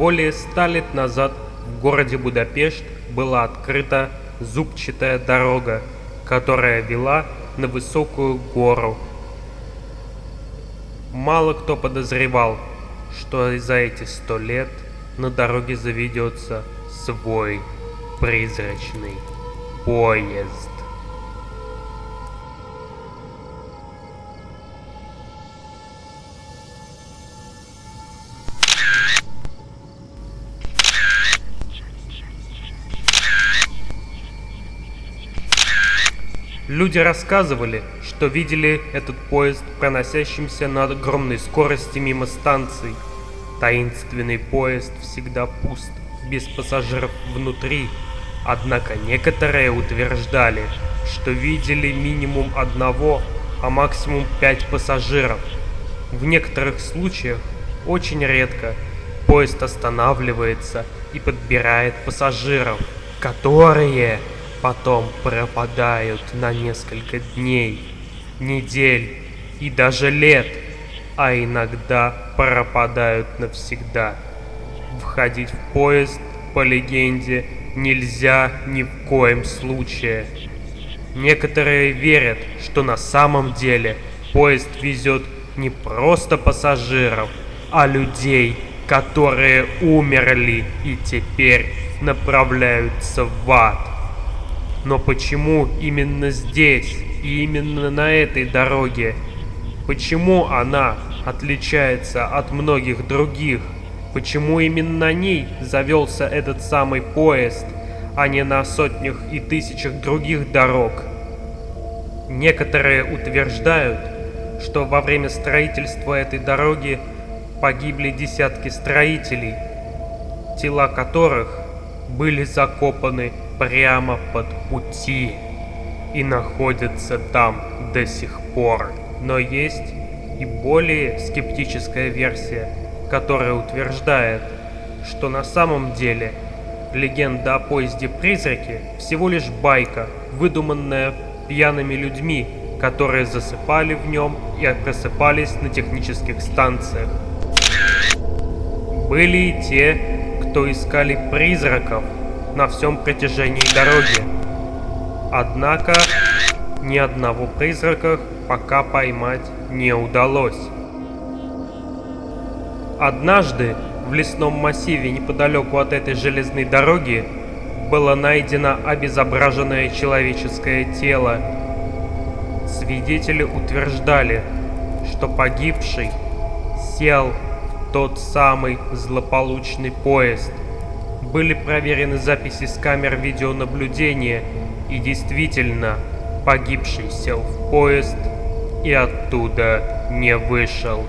Более ста лет назад в городе Будапешт была открыта зубчатая дорога, которая вела на высокую гору. Мало кто подозревал, что за эти сто лет на дороге заведется свой призрачный поезд. Люди рассказывали, что видели этот поезд, проносящимся на огромной скорости мимо станций. Таинственный поезд всегда пуст, без пассажиров внутри. Однако некоторые утверждали, что видели минимум одного, а максимум пять пассажиров. В некоторых случаях, очень редко, поезд останавливается и подбирает пассажиров, которые потом пропадают на несколько дней, недель и даже лет, а иногда пропадают навсегда. Входить в поезд, по легенде, нельзя ни в коем случае. Некоторые верят, что на самом деле поезд везет не просто пассажиров, а людей, которые умерли и теперь направляются в ад. Но почему именно здесь и именно на этой дороге? Почему она отличается от многих других? Почему именно на ней завелся этот самый поезд, а не на сотнях и тысячах других дорог? Некоторые утверждают, что во время строительства этой дороги погибли десятки строителей, тела которых были закопаны прямо под пути и находятся там до сих пор. Но есть и более скептическая версия, которая утверждает, что на самом деле легенда о поезде-призраке всего лишь байка, выдуманная пьяными людьми, которые засыпали в нем и просыпались на технических станциях. Были и те, кто искали призраков на всем протяжении дороги. Однако ни одного призрака пока поймать не удалось. Однажды в лесном массиве неподалеку от этой железной дороги было найдено обезображенное человеческое тело. Свидетели утверждали, что погибший сел в тот самый злополучный поезд – были проверены записи с камер видеонаблюдения, и действительно, погибший сел в поезд и оттуда не вышел.